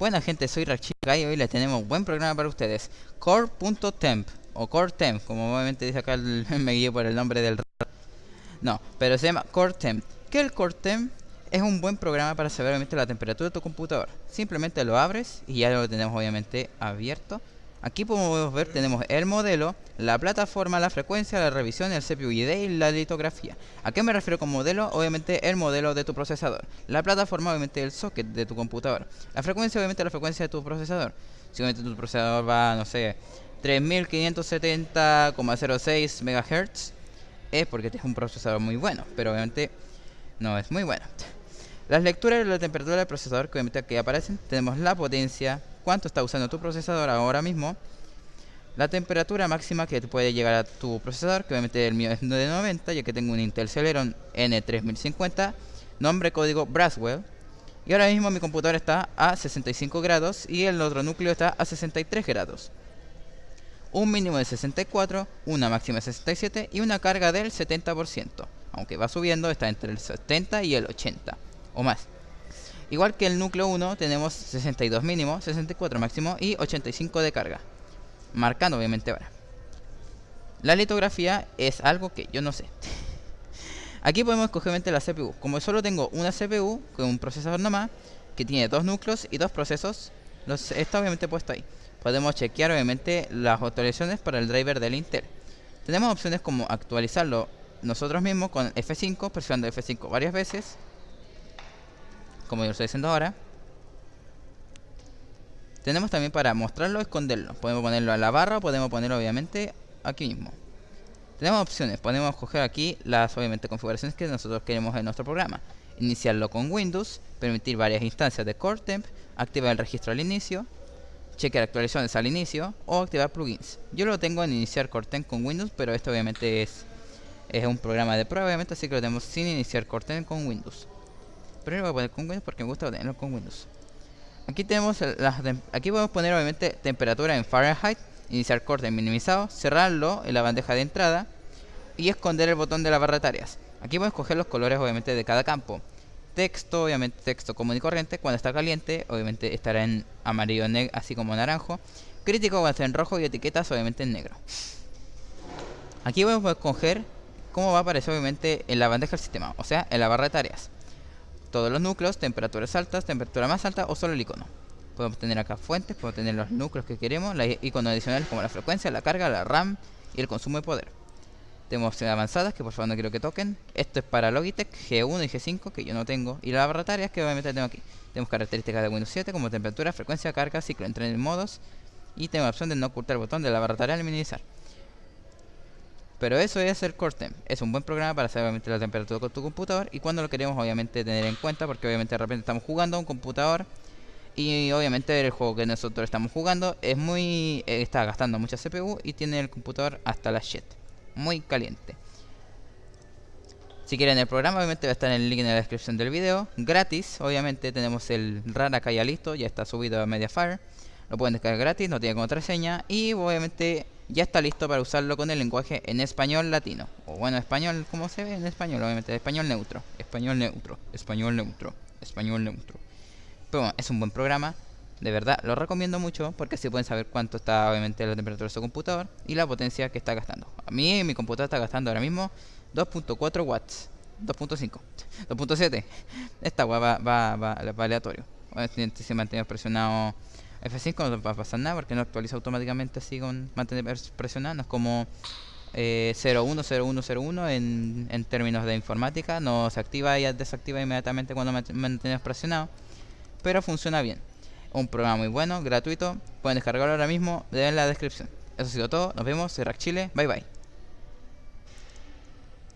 Buena gente, soy Rachica y hoy les tenemos un buen programa para ustedes. Core.temp o CoreTemp, como obviamente dice acá el, me guío por el nombre del... No, pero se llama CoreTemp. ¿Qué es el CoreTemp? Es un buen programa para saber obviamente la temperatura de tu computador. Simplemente lo abres y ya lo tenemos obviamente abierto. Aquí podemos ver, tenemos el modelo, la plataforma, la frecuencia, la revisión, el CPU ID y la litografía. ¿A qué me refiero con modelo? Obviamente el modelo de tu procesador. La plataforma, obviamente el socket de tu computador. La frecuencia, obviamente la frecuencia de tu procesador. Si obviamente tu procesador va, no sé, 3570,06 MHz, es porque este es un procesador muy bueno, pero obviamente no es muy bueno. Las lecturas de la temperatura del procesador que obviamente aquí aparecen, tenemos la potencia, cuánto está usando tu procesador ahora mismo, la temperatura máxima que puede llegar a tu procesador, que obviamente el mío es de 90, ya que tengo un Intel Celeron N3050, nombre código Braswell, y ahora mismo mi computador está a 65 grados y el otro núcleo está a 63 grados. Un mínimo de 64, una máxima de 67 y una carga del 70%, aunque va subiendo, está entre el 70 y el 80 o más. Igual que el núcleo 1 tenemos 62 mínimo, 64 máximo y 85 de carga. Marcando obviamente ahora. La litografía es algo que yo no sé. Aquí podemos escoger la CPU. Como solo tengo una CPU con un procesador nomás, que tiene dos núcleos y dos procesos, los, está obviamente puesto ahí. Podemos chequear obviamente las actualizaciones para el driver del Intel. Tenemos opciones como actualizarlo nosotros mismos con F5, presionando F5 varias veces como yo estoy haciendo ahora. Tenemos también para mostrarlo esconderlo. Podemos ponerlo a la barra o podemos ponerlo obviamente aquí mismo. Tenemos opciones, podemos coger aquí las obviamente configuraciones que nosotros queremos en nuestro programa. Iniciarlo con Windows, permitir varias instancias de CoreTemp, activar el registro al inicio, chequear actualizaciones al inicio o activar plugins. Yo lo tengo en iniciar CoreTemp con Windows, pero esto obviamente es, es un programa de prueba, obviamente, así que lo tenemos sin iniciar CoreTemp con Windows. Pero lo voy a poner con Windows porque me gusta tenerlo con Windows. Aquí tenemos las aquí podemos poner obviamente temperatura en Fahrenheit, iniciar corte minimizado, cerrarlo en la bandeja de entrada y esconder el botón de la barra de tareas. Aquí podemos escoger los colores obviamente de cada campo. Texto, obviamente texto común y corriente, cuando está caliente, obviamente estará en amarillo, así como naranjo. Crítico a estar en rojo y etiquetas obviamente en negro. Aquí podemos escoger cómo va a aparecer obviamente en la bandeja del sistema, o sea, en la barra de tareas todos los núcleos, temperaturas altas, temperatura más alta o solo el icono. Podemos tener acá fuentes, podemos tener los núcleos que queremos, los iconos adicionales como la frecuencia, la carga, la RAM y el consumo de poder. Tenemos opciones avanzadas que por favor no quiero que toquen. Esto es para Logitech G1 y G5 que yo no tengo. Y las barra tareas que obviamente tengo aquí. Tenemos características de Windows 7 como temperatura, frecuencia, carga, ciclo entre modos. Y tengo la opción de no ocultar el botón de la barra tarea al minimizar. Pero eso es el CoreTemp. Es un buen programa para saber obviamente la temperatura de tu computador y cuando lo queremos obviamente tener en cuenta porque obviamente de repente estamos jugando a un computador y obviamente el juego que nosotros estamos jugando es muy eh, está gastando mucha CPU y tiene el computador hasta la shit. Muy caliente. Si quieren el programa, obviamente va a estar en el link en la descripción del video. Gratis, obviamente tenemos el RAR acá ya listo, ya está subido a Mediafire. Lo pueden descargar gratis, no tiene contraseña y obviamente ya está listo para usarlo con el lenguaje en español latino. O bueno, español, como se ve en español, obviamente, español neutro, español neutro, español neutro, español neutro. Pero bueno, es un buen programa, de verdad, lo recomiendo mucho porque así pueden saber cuánto está obviamente la temperatura de su computador y la potencia que está gastando. A mí mi computador está gastando ahora mismo 2.4 watts, 2.5, 2.7. Esta va, va, va, aleatorio. Se mantiene presionado F5 no va a pasar nada porque no actualiza automáticamente así con mantener presionado. No es como eh, 010101 en, en términos de informática. No se activa y desactiva inmediatamente cuando mantienes presionado. Pero funciona bien. Un programa muy bueno, gratuito. Pueden descargarlo ahora mismo en la descripción. Eso ha sido todo. Nos vemos. Rack Chile. Bye bye.